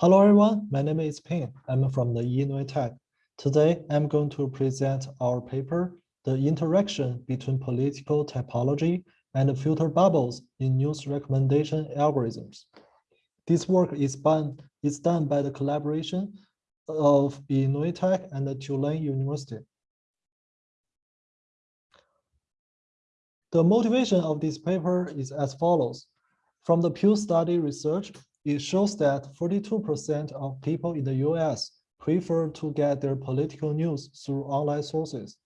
Hello everyone, my name is Ping. I'm from the Illinois Tech. Today, I'm going to present our paper, The Interaction Between Political Typology and Filter Bubbles in News Recommendation Algorithms. This work is done, is done by the collaboration of Illinois Tech and the Tulane University. The motivation of this paper is as follows. From the Pew study research, it shows that 42% of people in the US prefer to get their political news through online sources.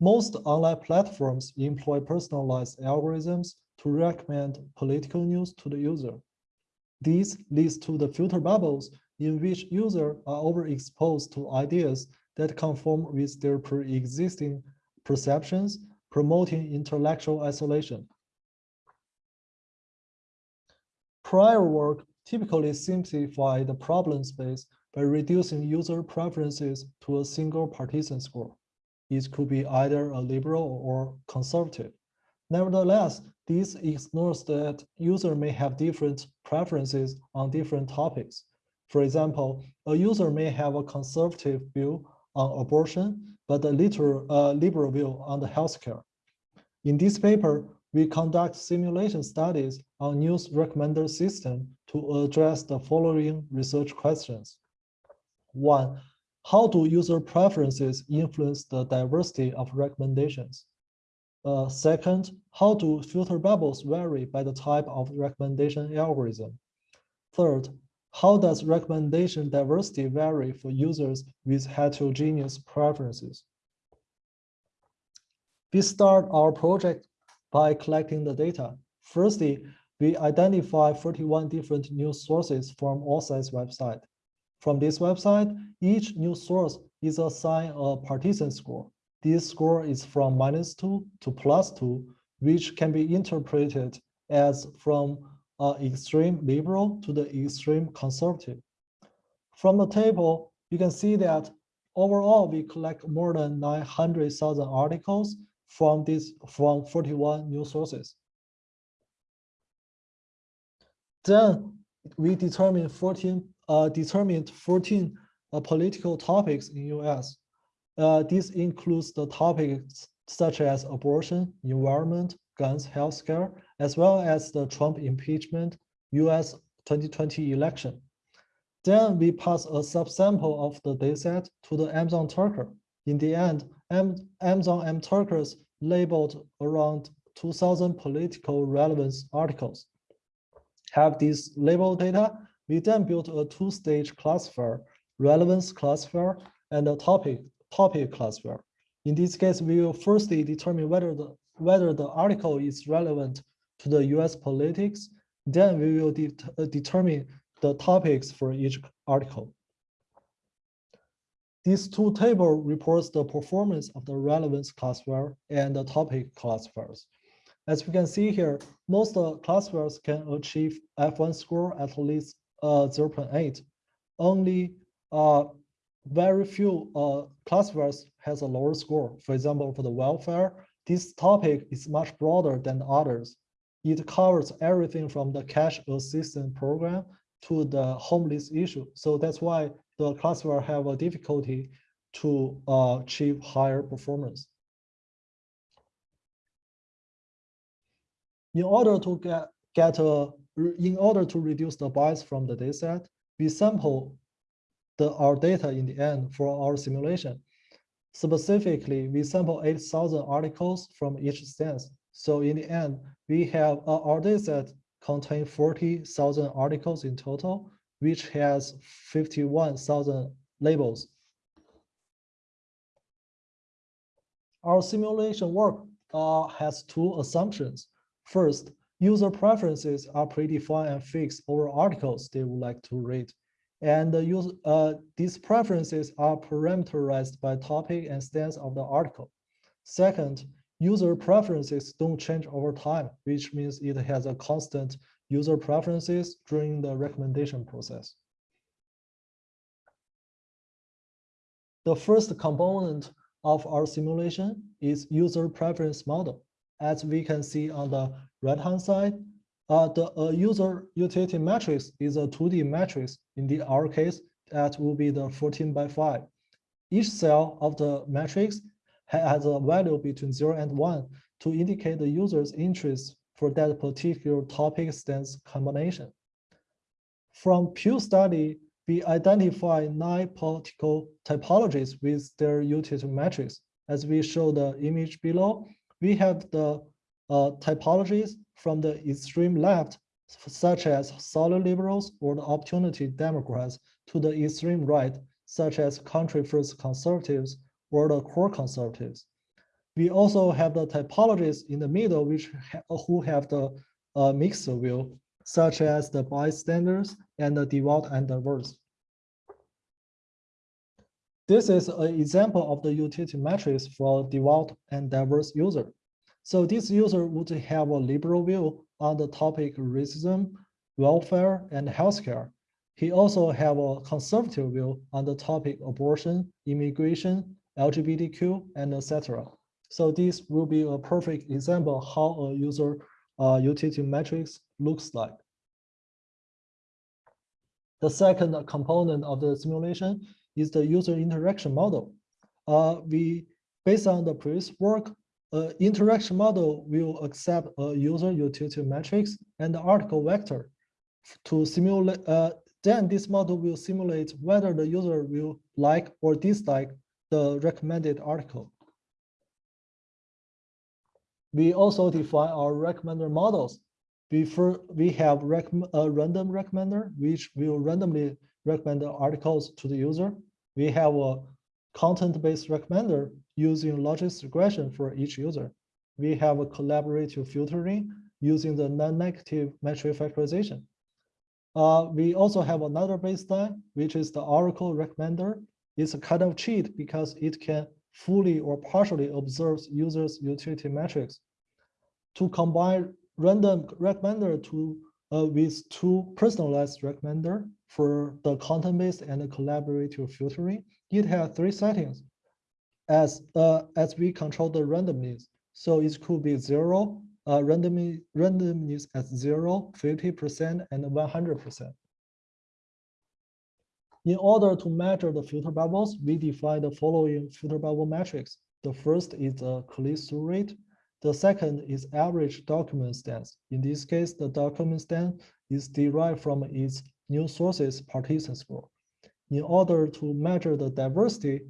Most online platforms employ personalized algorithms to recommend political news to the user. This leads to the filter bubbles in which users are overexposed to ideas that conform with their pre-existing perceptions, promoting intellectual isolation. Prior work typically simplify the problem space by reducing user preferences to a single partisan score. It could be either a liberal or conservative. Nevertheless, this ignores that user may have different preferences on different topics. For example, a user may have a conservative view on abortion, but a liberal view on the healthcare. In this paper, we conduct simulation studies on news recommender system to address the following research questions. One, how do user preferences influence the diversity of recommendations? Uh, second, how do filter bubbles vary by the type of recommendation algorithm? Third, how does recommendation diversity vary for users with heterogeneous preferences? We start our project by collecting the data. Firstly, we identify 41 different news sources from AllSides website. From this website, each news source is assigned a partisan score. This score is from minus two to plus two, which can be interpreted as from uh, extreme liberal to the extreme conservative. From the table, you can see that overall, we collect more than 900,000 articles from this from 41 news sources. Then we determined 14 uh, determined 14 uh, political topics in US. Uh, this includes the topics such as abortion, environment, guns, healthcare, as well as the Trump impeachment, US 2020 election. Then we pass a subsample of the dataset to the Amazon Turker. In the end, Amazon M Turkers labeled around 2000 political relevance articles. Have this label data, we then built a two-stage classifier, relevance classifier and a topic, topic classifier. In this case, we will firstly determine whether the, whether the article is relevant to the US politics, then we will de uh, determine the topics for each article. These two tables reports the performance of the relevance classifier and the topic classifiers. As we can see here, most classifiers can achieve F1 score at least uh, 0.8. Only uh, very few uh, has a lower score. For example, for the welfare, this topic is much broader than others. It covers everything from the cash assistance program to the homeless issue. So that's why the classifier have a difficulty to uh, achieve higher performance. In order to get, get a, in order to reduce the bias from the dataset, we sample the, our data in the end for our simulation. Specifically, we sample 8,000 articles from each stance. So in the end, we have uh, our dataset contain 40,000 articles in total, which has 51,000 labels. Our simulation work uh, has two assumptions. First, user preferences are predefined and fixed over articles they would like to read. And the uh, these preferences are parameterized by topic and stance of the article. Second, user preferences don't change over time, which means it has a constant user preferences during the recommendation process. The first component of our simulation is user preference model. As we can see on the right-hand side, uh, the uh, user utility matrix is a 2D matrix. In the our case, that will be the 14 by 5. Each cell of the matrix has a value between 0 and 1 to indicate the user's interest for that particular topic stance combination. From Pew study, we identify nine political typologies with their utility matrix. As we show the image below, we have the uh, typologies from the extreme left, such as solid liberals or the opportunity Democrats, to the extreme right, such as country first conservatives or the core conservatives. We also have the typologies in the middle, which ha who have the uh, mixed view, such as the bystanders and the devout and diverse. This is an example of the utility matrix for a devout and diverse user. So this user would have a liberal view on the topic racism, welfare, and healthcare. He also have a conservative view on the topic abortion, immigration, LGBTQ, and etc. So this will be a perfect example how a user uh, utility matrix looks like. The second component of the simulation is the user interaction model. Uh, we, based on the previous work, uh, interaction model will accept a user utility matrix and the article vector to simulate, uh, then this model will simulate whether the user will like or dislike the recommended article. We also define our recommender models. Before we have rec a random recommender, which will randomly recommend the articles to the user. We have a content-based recommender using logic regression for each user. We have a collaborative filtering using the non-negative matrix factorization. Uh, we also have another baseline, which is the Oracle recommender. It's a kind of cheat because it can fully or partially observe users' utility matrix. To combine random recommender to with two personalized recommender for the content-based and the collaborative filtering, it has three settings as uh, as we control the randomness. So it could be zero, uh, randomness, randomness at zero, 50%, and 100%. In order to measure the filter bubbles, we define the following filter bubble metrics. The first is the click-through rate. The second is average document stance. In this case, the document stance is derived from its news sources partisan score. In order to measure the diversity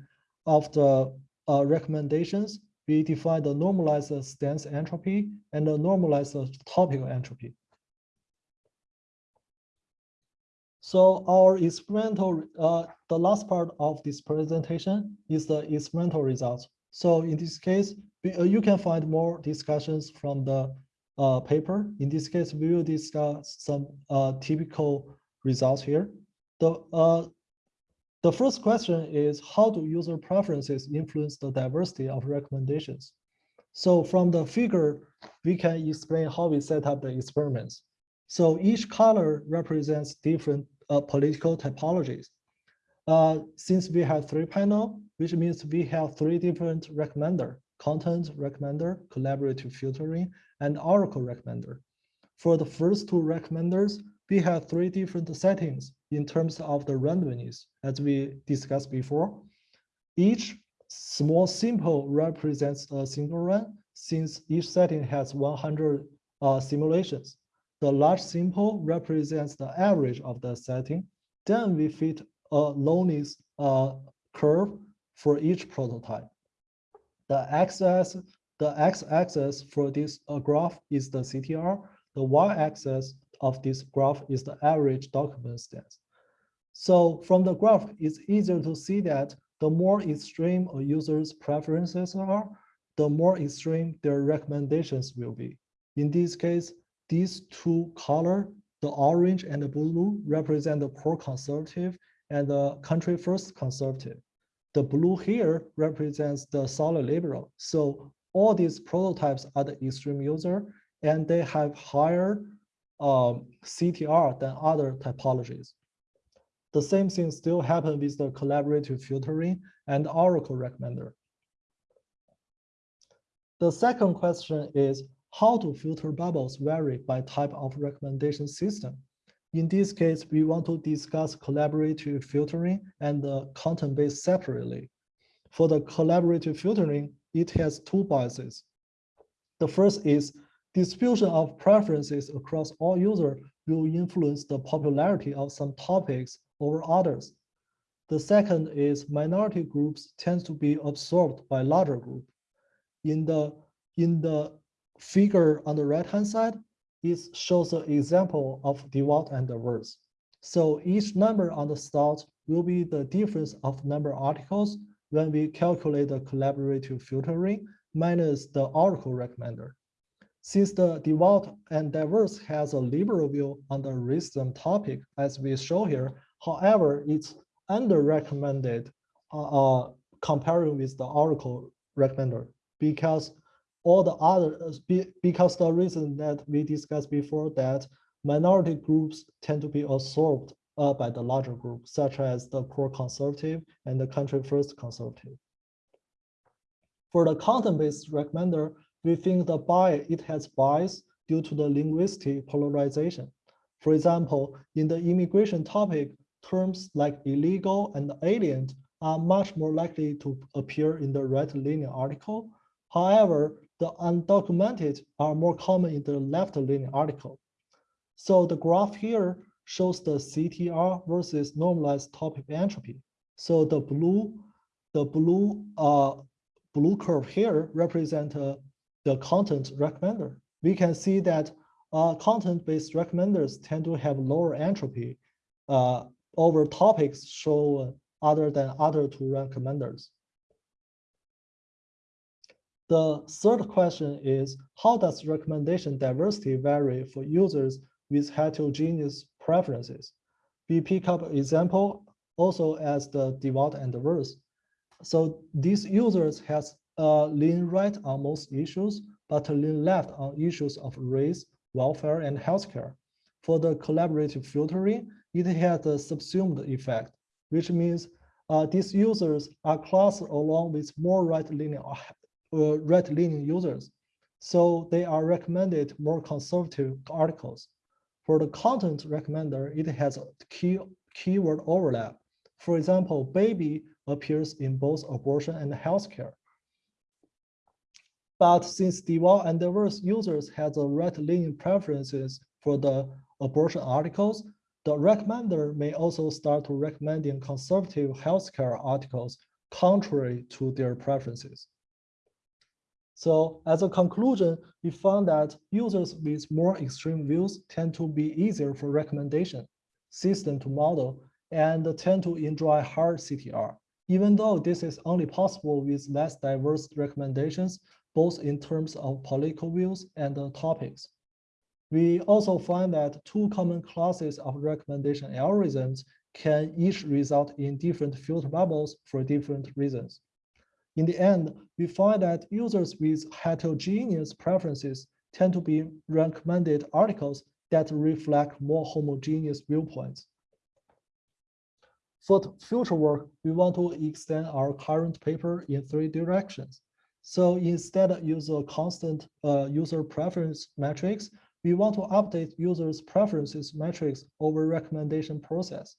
of the uh, recommendations, we define the normalized stance entropy and the normalized topical entropy. So our experimental, uh, the last part of this presentation is the experimental results. So in this case, you can find more discussions from the uh, paper. In this case, we will discuss some uh, typical results here. The, uh, the first question is how do user preferences influence the diversity of recommendations? So from the figure, we can explain how we set up the experiments. So each color represents different uh, political typologies. Uh, since we have three panel, which means we have three different recommender, content recommender, collaborative filtering, and Oracle recommender. For the first two recommenders, we have three different settings in terms of the randomness, as we discussed before. Each small simple represents a single run, since each setting has 100 uh, simulations. The large simple represents the average of the setting. Then we fit a LOWESS uh, curve for each prototype. The x-axis the x-axis for this uh, graph is the CTR. The y-axis of this graph is the average document stance. So from the graph, it's easier to see that the more extreme a user's preferences are, the more extreme their recommendations will be. In this case, these two color, the orange and the blue, represent the core conservative and the country first conservative. The blue here represents the solid liberal. So all these prototypes are the extreme user and they have higher um, CTR than other typologies. The same thing still happen with the collaborative filtering and Oracle recommender. The second question is, how to filter bubbles vary by type of recommendation system. In this case, we want to discuss collaborative filtering and the content-based separately. For the collaborative filtering, it has two biases. The first is distribution of preferences across all users will influence the popularity of some topics over others. The second is minority groups tend to be absorbed by larger group. In the, in the figure on the right-hand side, it shows an example of devout and diverse. So each number on the start will be the difference of number articles when we calculate the collaborative filtering minus the Oracle recommender. Since the devout and diverse has a liberal view on the racism topic, as we show here, however, it's under-recommended uh, uh, comparing with the Oracle recommender because all the other, uh, because the reason that we discussed before that minority groups tend to be absorbed uh, by the larger group, such as the core conservative and the country first conservative. For the content-based recommender, we think the bias, it has bias due to the linguistic polarization. For example, in the immigration topic, terms like illegal and alien are much more likely to appear in the right-leaning article. However, the undocumented are more common in the left-leaning article. So the graph here shows the CTR versus normalized topic entropy. So the blue, the blue, uh, blue curve here represent uh, the content recommender. We can see that uh, content-based recommenders tend to have lower entropy uh, over topics shown other than other two recommenders. The third question is, how does recommendation diversity vary for users with heterogeneous preferences? We pick up example also as the devout and diverse. So these users has uh, lean right on most issues, but lean left on issues of race, welfare, and healthcare. For the collaborative filtering, it has a subsumed effect, which means uh, these users are classed along with more right-leaning uh, right-leaning users. So they are recommended more conservative articles. For the content recommender, it has key keyword overlap. For example, baby appears in both abortion and healthcare. But since devout and diverse users have the right-leaning preferences for the abortion articles, the recommender may also start recommending conservative healthcare articles contrary to their preferences. So as a conclusion, we found that users with more extreme views tend to be easier for recommendation system to model and tend to enjoy higher CTR, even though this is only possible with less diverse recommendations, both in terms of political views and topics. We also find that two common classes of recommendation algorithms can each result in different filter bubbles for different reasons. In the end, we find that users with heterogeneous preferences tend to be recommended articles that reflect more homogeneous viewpoints. For future work, we want to extend our current paper in three directions. So instead of use a constant uh, user preference matrix, we want to update users' preferences metrics over recommendation process.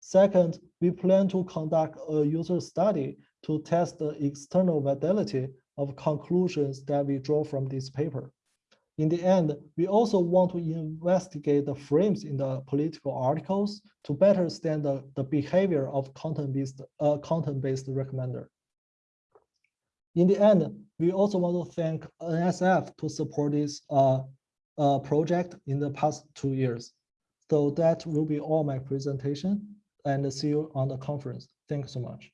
Second, we plan to conduct a user study to test the external validity of conclusions that we draw from this paper. In the end, we also want to investigate the frames in the political articles to better understand the, the behavior of content-based uh, content-based recommender. In the end, we also want to thank NSF to support this uh, uh, project in the past two years. So that will be all my presentation and see you on the conference. Thanks so much.